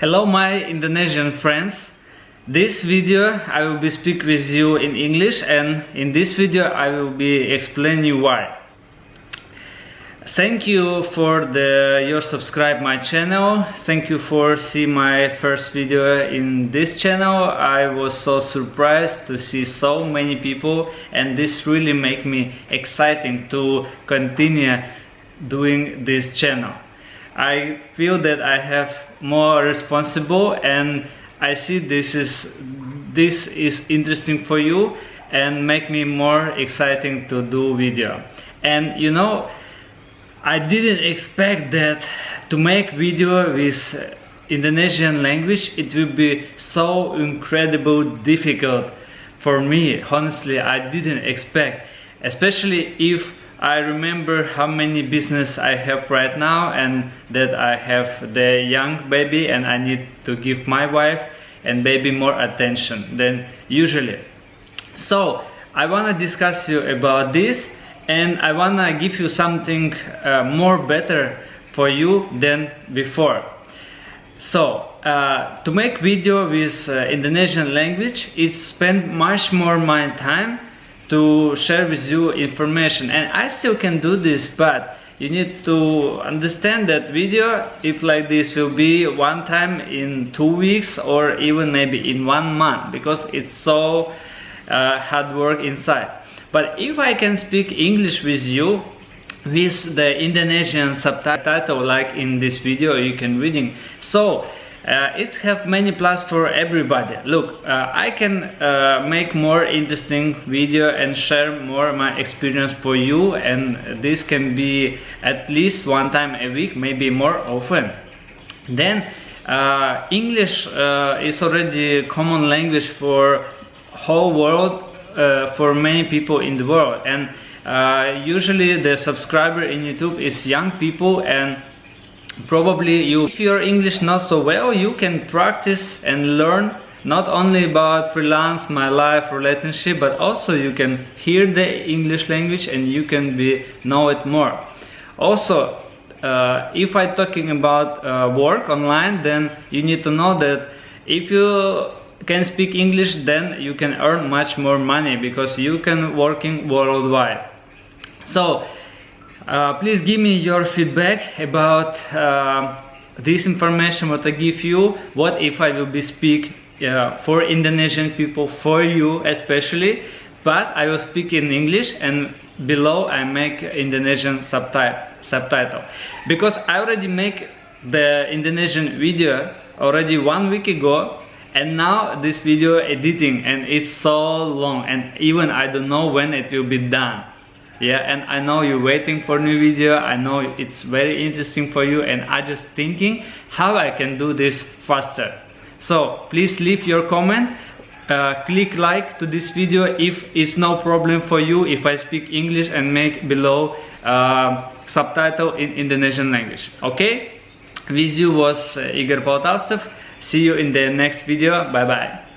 Hello my Indonesian friends. This video I will be speak with you in English and in this video I will be explain you why. Thank you for the your subscribe my channel. Thank you for see my first video in this channel. I was so surprised to see so many people and this really make me exciting to continue doing this channel. I feel that I have more responsible and I see this is this is interesting for you and make me more exciting to do video. And you know I didn't expect that to make video with Indonesian language it will be so incredible difficult for me. Honestly I didn't expect especially if I remember how many business I have right now and that I have the young baby and I need to give my wife and baby more attention than usually. So I want to discuss you about this and I want to give you something uh, more better for you than before. So uh, to make video with uh, Indonesian language it spend much more my time to share with you information. And I still can do this but you need to understand that video if like this will be one time in two weeks or even maybe in one month because it's so uh, hard work inside. But if I can speak English with you with the Indonesian subtitle like in this video you can reading. So uh, it have many plus for everybody. Look uh, I can uh, make more interesting video and share more my experience for you and this can be at least one time a week maybe more often. Then uh, English uh, is already common language for whole world uh, for many people in the world. And usually the subscriber in YouTube is young people and probably you if your english not so well you can practice and learn not only about freelance my life relationship but also you can hear the english language and you can be know it more. Also uh, if i talking about uh, work online then you need to know that if you can speak english then you can earn much more money because you can working worldwide. So uh, please give me your feedback about uh, this information what I give you. What if I will be speak uh, for Indonesian people for you especially but I will speak in English and below I make Indonesian subtitle subtitle. Because I already make the Indonesian video already one week ago and now this video editing and it's so long and even I don't know when it will be done yeah and i know you're waiting for new video. I know it's very interesting for you and i just thinking how i can do this faster. So please leave your comment. Uh, click like to this video if it's no problem for you if i speak english and make below uh, subtitle in indonesian language. Okay? With you was uh, igor poltavtsev see you in the next video. Bye bye